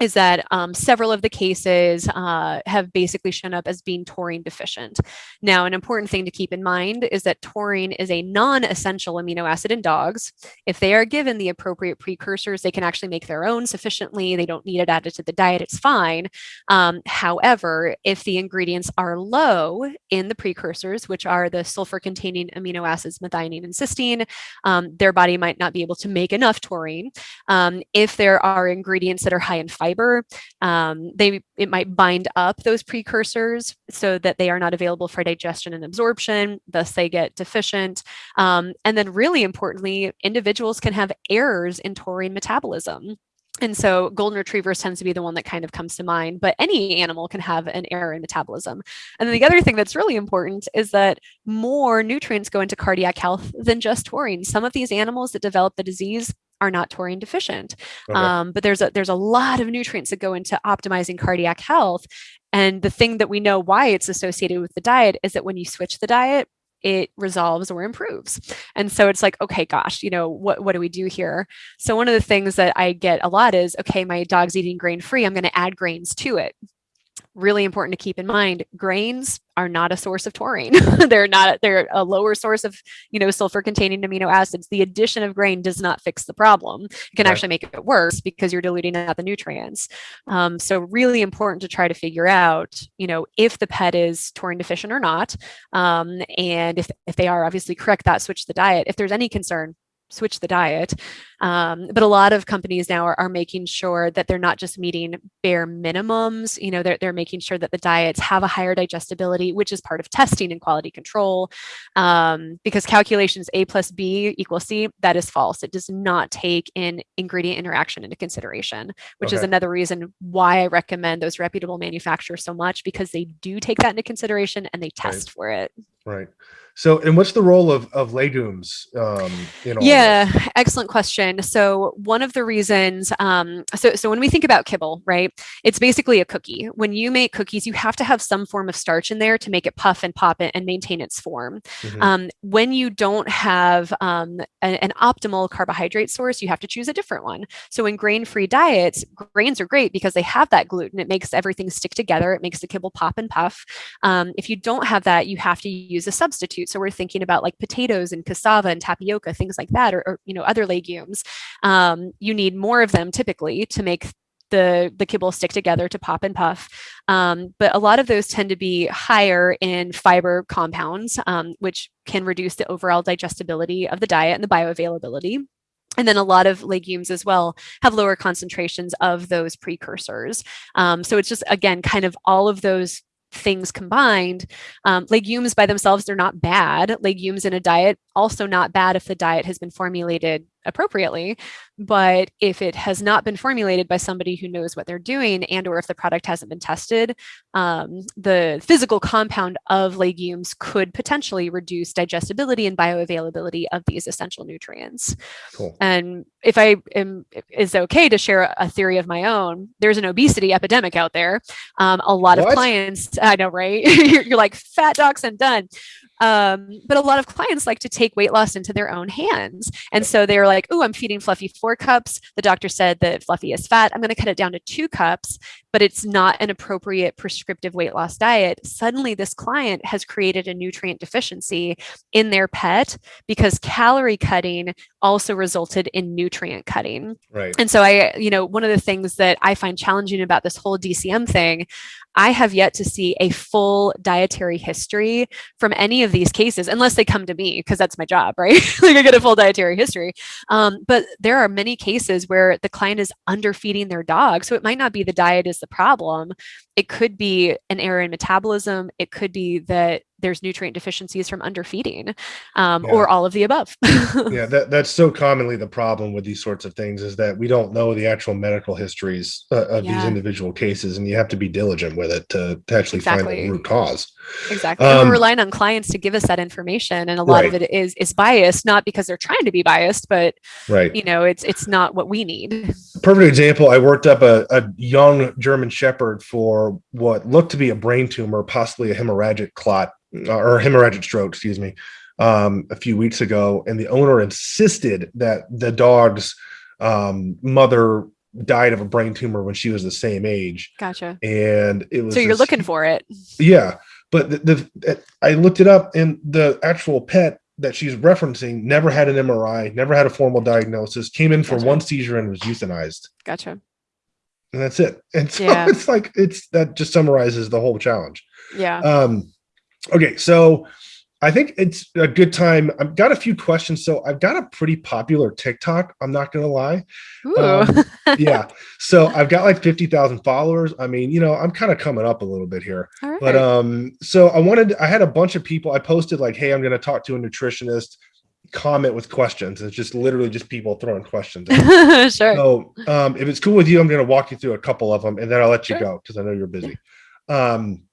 is that um, several of the cases uh, have basically shown up as being taurine deficient. Now, an important thing to keep in mind is that taurine is a non-essential amino acid in dogs. If they are given the appropriate precursors, they can actually make their own sufficiently. They don't need it added to the diet, it's fine. Um, however, if the ingredients are low in the precursors, which are the sulfur-containing amino acids methionine and cysteine, um, their body might not be able to make enough taurine. Um, if there are ingredients that are high in fiber. Um, they it might bind up those precursors so that they are not available for digestion and absorption. Thus, they get deficient. Um, and then, really importantly, individuals can have errors in taurine metabolism. And so golden retrievers tends to be the one that kind of comes to mind, but any animal can have an error in metabolism. And then the other thing that's really important is that more nutrients go into cardiac health than just taurine. Some of these animals that develop the disease are not taurine deficient. Okay. Um, but there's a, there's a lot of nutrients that go into optimizing cardiac health. And the thing that we know why it's associated with the diet is that when you switch the diet, it resolves or improves. And so it's like, okay, gosh, you know, what, what do we do here? So one of the things that I get a lot is, okay, my dog's eating grain free. I'm going to add grains to it really important to keep in mind grains are not a source of taurine. They're not they're a lower source of you know sulfur containing amino acids. The addition of grain does not fix the problem. It can right. actually make it worse because you're diluting out the nutrients. Um, so really important to try to figure out you know if the pet is taurine deficient or not. Um, and if, if they are obviously correct that switch the diet. If there's any concern switch the diet. Um, but a lot of companies now are, are, making sure that they're not just meeting bare minimums, you know, they're, they're making sure that the diets have a higher digestibility, which is part of testing and quality control. Um, because calculations A plus B equals C, that is false. It does not take in ingredient interaction into consideration, which okay. is another reason why I recommend those reputable manufacturers so much because they do take that into consideration and they test right. for it. Right. So, and what's the role of, of legumes? Um, in yeah, excellent question. So, one of the reasons, um, so so when we think about kibble, right, it's basically a cookie. When you make cookies, you have to have some form of starch in there to make it puff and pop it and maintain its form. Mm-hmm. Um, when you don't have um, a, an optimal carbohydrate source, you have to choose a different one. So, in grain-free diets, grains are great because they have that gluten. It makes everything stick together. It makes the kibble pop and puff. Um, if you don't have that, you have to use a substitute. So we're thinking about like potatoes and cassava and tapioca, things like that, or, or you know, other legumes. Um, you need more of them typically to make the the kibble stick together to pop and puff. Um, but a lot of those tend to be higher in fiber compounds, um, which can reduce the overall digestibility of the diet and the bioavailability. And then a lot of legumes as well have lower concentrations of those precursors. Um, so it's just, again, kind of all of those things combined. Um, legumes by themselves, they're not bad. Legumes in a diet, also not bad if the diet has been formulated appropriately. But if it has not been formulated by somebody who knows what they're doing and or if the product hasn't been tested, um, the physical compound of legumes could potentially reduce digestibility and bioavailability of these essential nutrients. Cool. And if I am is okay to share a theory of my own, there's an obesity epidemic out there. Um, a lot what? of clients, I know, right? you're, you're like fat docs and done. Um, but a lot of clients like to take weight loss into their own hands. And so they're like, oh, I'm feeding Fluffy four cups. The doctor said that Fluffy is fat. I'm going to cut it down to two cups, but it's not an appropriate prescriptive weight loss diet. Suddenly, this client has created a nutrient deficiency in their pet because calorie cutting also resulted in nutrient cutting. Right. And so I, you know, one of the things that I find challenging about this whole DCM thing, I have yet to see a full dietary history from any of these cases, unless they come to me, because that's my job, right? like I get a full dietary history. Um, but there are many cases where the client is underfeeding their dog. So it might not be the diet is the problem. It could be an error in metabolism. It could be that there's nutrient deficiencies from underfeeding um, yeah. or all of the above. yeah, that, that's so commonly the problem with these sorts of things is that we don't know the actual medical histories uh, of yeah. these individual cases, and you have to be diligent with it to, to actually exactly. find the root cause. Exactly. Um, we're relying on clients to give us that information, and a lot right. of it is is biased, not because they're trying to be biased, but right. you know, it's it's not what we need. Perfect example. I worked up a, a young German Shepherd for what looked to be a brain tumor, possibly a hemorrhagic clot or hemorrhagic stroke, excuse me, um, a few weeks ago, and the owner insisted that the dog's um, mother died of a brain tumor when she was the same age. Gotcha. And it was so you're this, looking for it. Yeah, but the, the I looked it up, and the actual pet that she's referencing never had an MRI, never had a formal diagnosis, came in for gotcha. one seizure and was euthanized. Gotcha. And that's it. And so yeah. it's like it's that just summarizes the whole challenge. Yeah. Um, Okay, so I think it's a good time. I've got a few questions. So I've got a pretty popular TikTok. I'm not going to lie. Um, yeah. So I've got like 50,000 followers. I mean, you know, I'm kind of coming up a little bit here. Right. But um, so I wanted, I had a bunch of people. I posted like, hey, I'm going to talk to a nutritionist comment with questions. It's just literally just people throwing questions. sure. So um, if it's cool with you, I'm going to walk you through a couple of them and then I'll let you go because I know you're busy. Um,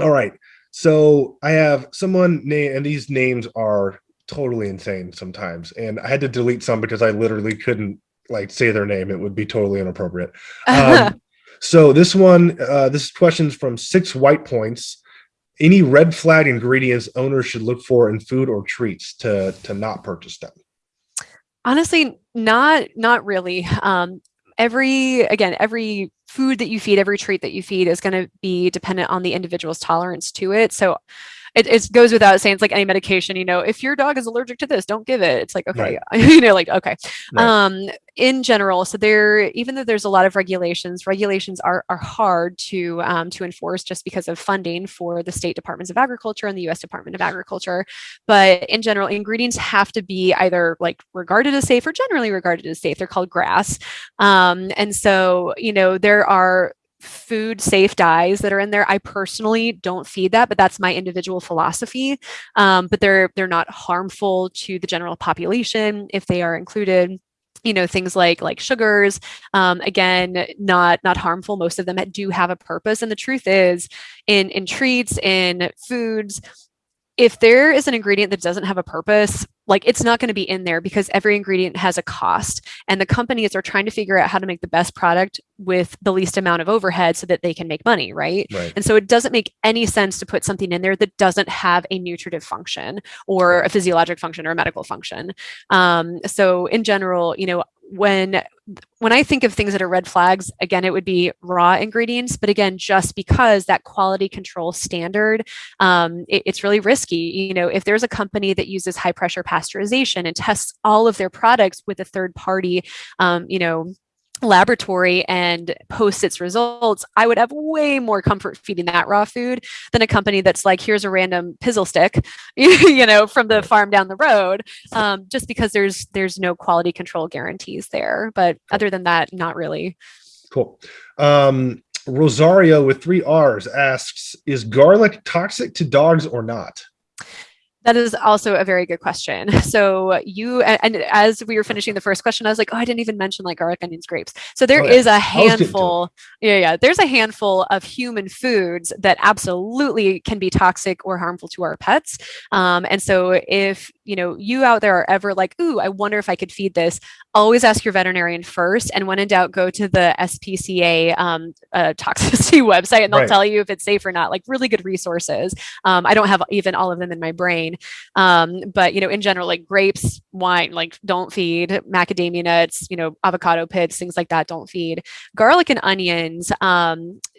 all right. So I have someone name, and these names are totally insane sometimes. And I had to delete some because I literally couldn't like say their name. It would be totally inappropriate. Um, so this one, uh, this question's from six white points. Any red flag ingredients owners should look for in food or treats to to not purchase them? Honestly, not not really. Um, every again every food that you feed every treat that you feed is going to be dependent on the individual's tolerance to it. So it, it, goes without saying it's like any medication you know if your dog is allergic to this don't give it. It's like okay right. you know like okay. Right. um in general so there even though there's a lot of regulations regulations are are hard to um, to enforce just because of funding for the state departments of agriculture and the us department of agriculture. But in general ingredients have to be either like regarded as safe or generally regarded as safe. They're called GRAS. Um, and so you know there are food safe dyes that are in there. I personally don't feed that, but that's my individual philosophy. Um, but they're they're not harmful to the general population if they are included you know things like like sugars um, again not not harmful most of them do have a purpose and the truth is in in treats in foods if there is an ingredient that doesn't have a purpose, like it's not going to be in there because every ingredient has a cost and the companies are trying to figure out how to make the best product with the least amount of overhead so that they can make money right, right. and so it doesn't make any sense to put something in there that doesn't have a nutritive function or a physiologic function or a medical function um, so in general you know when when I think of things that are red flags, again, it would be raw ingredients. But again, just because that quality control standard, um, it, it's really risky. You know, if there's a company that uses high pressure pasteurization and tests all of their products with a third party, um, you know, laboratory and posts its results, I would have way more comfort feeding that raw food than a company that's like, here's a random pizzle stick, you know, from the farm down the road, um, just because there's there's no quality control guarantees there. But other than that, not really. Cool. Um, Rosario with three R's asks, is garlic toxic to dogs or not? That is also a very good question. So you and, as we were finishing the first question, I was like, oh, I didn't even mention like garlic, onions, grapes. So there oh, yeah. is a handful. Yeah, yeah. There's a handful of human foods that absolutely can be toxic or harmful to our pets. Um, and so if you know you out there are ever like, ooh, I wonder if I could feed this, always ask your veterinarian first. And when in doubt, go to the SPCA um, uh, toxicity website, and they'll right. tell you if it's safe or not. Like really good resources. Um, I don't have even all of them in my brain um, but you know, in general, like grapes, wine, like don't feed macadamia nuts, you know, avocado pits, things like that, don't feed garlic and onions.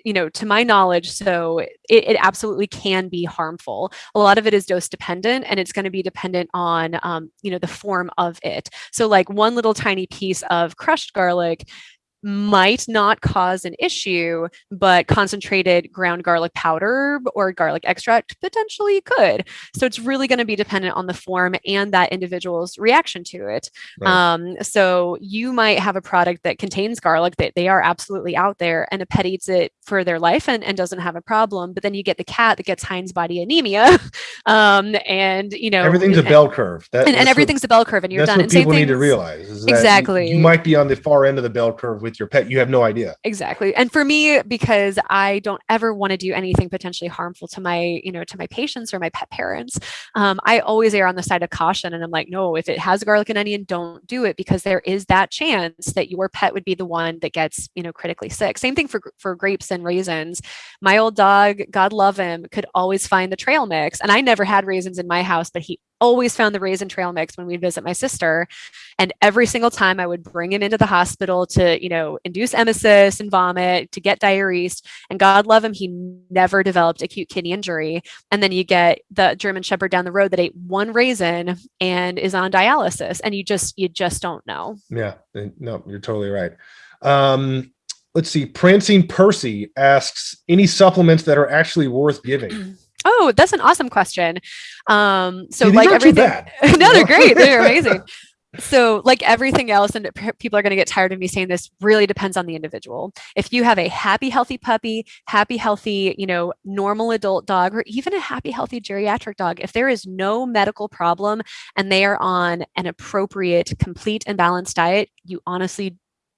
You know, to my knowledge, so it, it, absolutely can be harmful. A lot of it is dose dependent and it's going to be dependent on, um, you know, the form of it. So like one little tiny piece of crushed garlic might not cause an issue, but concentrated ground garlic powder or garlic extract potentially could. So it's really going to be dependent on the form and that individual's reaction to it. Right. Um, so you might have a product that contains garlic that they are absolutely out there and a pet eats it for their life and, and doesn't have a problem. But then you get the cat that gets Heinz body anemia. um, and, you know, everything's and, a bell curve. That, and, and everything's what, a bell curve and you're that's done. What people need to realize exactly. You, you might be on the far end of the bell curve with your pet, you have no idea. Exactly. And for me, because I don't ever want to do anything potentially harmful to my, you know, to my patients or my pet parents, um, I always err on the side of caution. And I'm like, no, if it has garlic and onion, don't do it because there is that chance that your pet would be the one that gets, you know, critically sick. Same thing for, for grapes and raisins. My old dog, God love him, could always find the trail mix. And I never had raisins in my house, but he always found the raisin trail mix when we'd visit my sister. And every single time I would bring him into the hospital to, you know, induce emesis and vomit, to get diuresed. And God love him, he never developed acute kidney injury. And then you get the German Shepherd down the road that ate one raisin and is on dialysis. And you just, you just don't know. Yeah, no, you're totally right. Um, let's see. Prancing Percy asks any supplements that are actually worth giving. Oh, that's an awesome question. Um, so See, like everything, no, they're great. They're amazing. so like everything else and people are going to get tired of me saying this really depends on the individual if you have a happy healthy puppy happy healthy you know normal adult dog or even a happy healthy geriatric dog if there is no medical problem and they are on an appropriate complete and balanced diet you honestly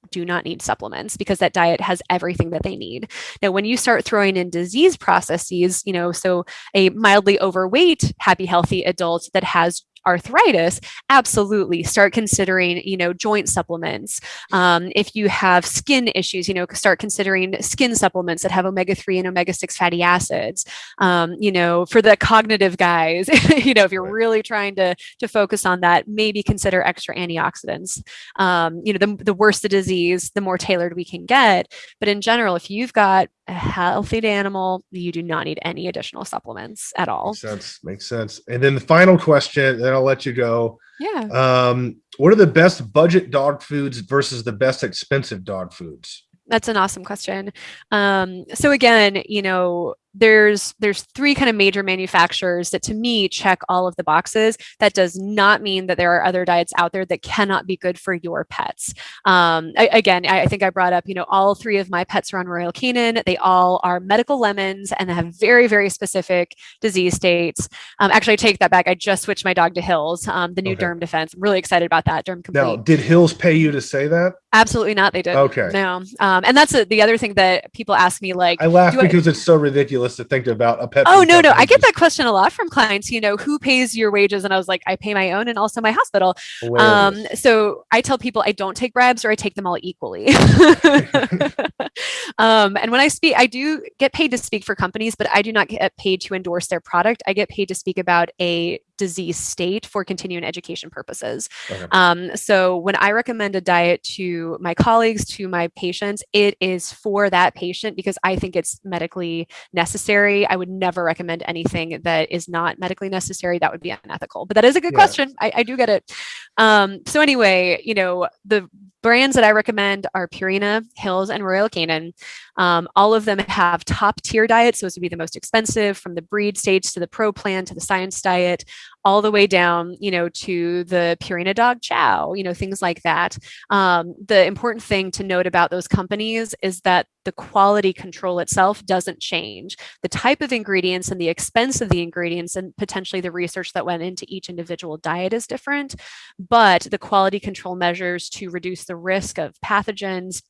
do not need supplements because that diet has everything that they need. Now, when you start throwing in disease processes, you know, so a mildly overweight, happy, healthy adult that has arthritis, absolutely start considering, you know, joint supplements. Um, if you have skin issues, you know, start considering skin supplements that have omega-3 and omega-6 fatty acids. Um, you know, for the cognitive guys, you know, if you're really trying to, to focus on that, maybe consider extra antioxidants. Um, you know, the, the worse the disease, the more tailored we can get. But in general, if you've got a healthy animal, you do not need any additional supplements at all. Makes sense. Makes sense. And then the final question, then I'll let you go. Yeah. Um, what are the best budget dog foods versus the best expensive dog foods? That's an awesome question. Um, so again, you know, there's there's three kind of major manufacturers that to me check all of the boxes. That does not mean that there are other diets out there that cannot be good for your pets. Um, I, again I, I, think i brought up you know all three of my pets are on royal canin. They all are medical lemons and they have very very specific disease states. Um, actually i take that back. I just switched my dog to Hill's um, the new okay. derm defense. I'm really excited about that derm complete. now did Hill's pay you to say that? Absolutely not they did okay. No. Um, and that's a, the other thing that people ask me like i laugh because I, it's so ridiculous ridiculous to think about a pet. Oh no, no, company I get that question a lot from clients. You know, who pays your wages? And I was like, I pay my own and also my hospital. Um, so I tell people I don't take bribes or I take them all equally. um, and when I speak, I do get paid to speak for companies, but I do not get paid to endorse their product. I get paid to speak about a disease state for continuing education purposes. Okay. Um, so when I recommend a diet to my colleagues, to my patients, it is for that patient because I think it's medically necessary. I would never recommend anything that is not medically necessary. That would be unethical. But that is a good Yeah. question. I, I do get it. Um, so anyway, you know, the brands that I recommend are Purina, Hill's, and Royal Canin. Um, all of them have top tier diets. So those would be the most expensive from the breed stage to the pro plan to the science diet, all the way down, you know, to the Purina dog chow, you know, things like that. Um, the important thing to note about those companies is that the quality control itself doesn't change. The type of ingredients and the expense of the ingredients and potentially the research that went into each individual diet is different, but the quality control measures to reduce the risk of pathogens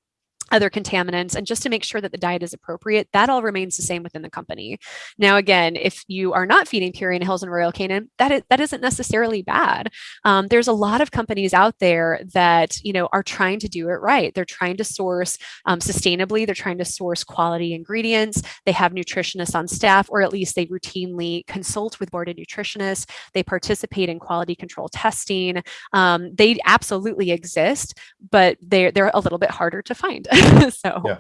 other contaminants and just to make sure that the diet is appropriate that all remains the same within the company. Now again if you are not feeding purina Hill's and royal canin that is, that isn't necessarily bad. Um, there's a lot of companies out there that you know are trying to do it right. They're trying to source um, sustainably. They're trying to source quality ingredients. They have nutritionists on staff or at least they routinely consult with boarded nutritionists. They participate in quality control testing. Um, they absolutely exist but they're they're a little bit harder to find so Yeah.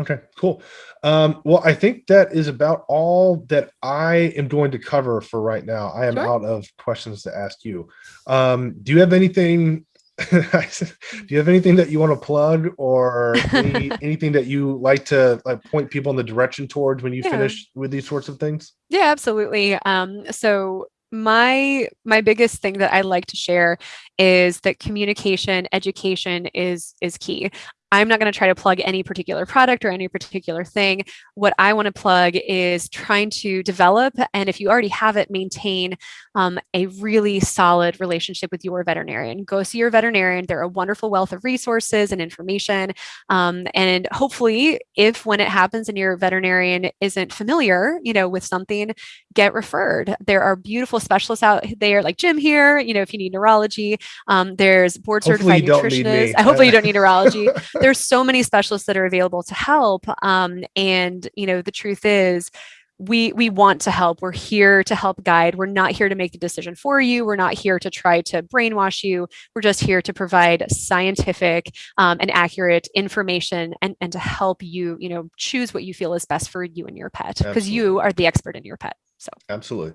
Okay, cool. Um, well, I think that is about all that I am going to cover for right now. I am Sure. out of questions to ask you. Um, do you have anything? do you have anything that you want to plug, or any, anything that you like to like point people in the direction towards when you Yeah. finish with these sorts of things? Yeah, absolutely. Um, so my my biggest thing that I like to share is that communication, education is is key. I'm not going to try to plug any particular product or any particular thing. What I want to plug is trying to develop, and if you already have it, maintain um, a really solid relationship with your veterinarian. Go see your veterinarian. They're a wonderful wealth of resources and information. Um, and hopefully, if when it happens and your veterinarian isn't familiar, you know, with something, get referred. There are beautiful specialists out there, like Jim here. You know, if you need neurology, um, there's board certified nutritionists. Hopefully, you don't need neurology there's so many specialists that are available to help um, and you know the truth is we we want to help we're here to help guide we're not here to make the decision for you we're not here to try to brainwash you we're just here to provide scientific um, and accurate information and and to help you you know choose what you feel is best for you and your pet because you are the expert in your pet so Absolutely.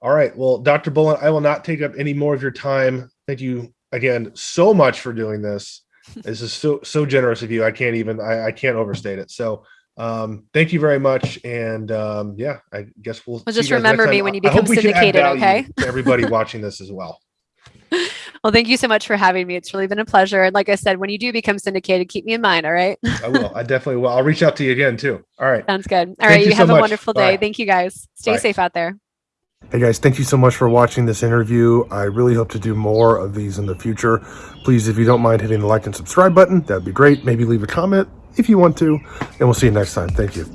All right. Well, Dr. Bullen, I will not take up any more of your time. Thank you again so much for doing this. This is so so generous of you. I can't even I, I can't overstate it. So um thank you very much. And um yeah, I guess we'll Well, see just you guys next remember me when you I- I hope become we can add syndicated, okay? everybody watching this as well. well thank you so much for having me it's really been a pleasure and like i said when you do become syndicated keep me in mind all right I will. I definitely will. I'll reach out to you again too. All right. Sounds good. All Thank right. you You, so have a much. wonderful day. Bye. Thank you guys. Stay Bye. safe out there. Hey guys, thank you so much for watching this interview. I really hope to do more of these in the future. Please, if you don't mind hitting the like and subscribe button, that'd be great. Maybe leave a comment if you want to, and we'll see you next time. Thank you.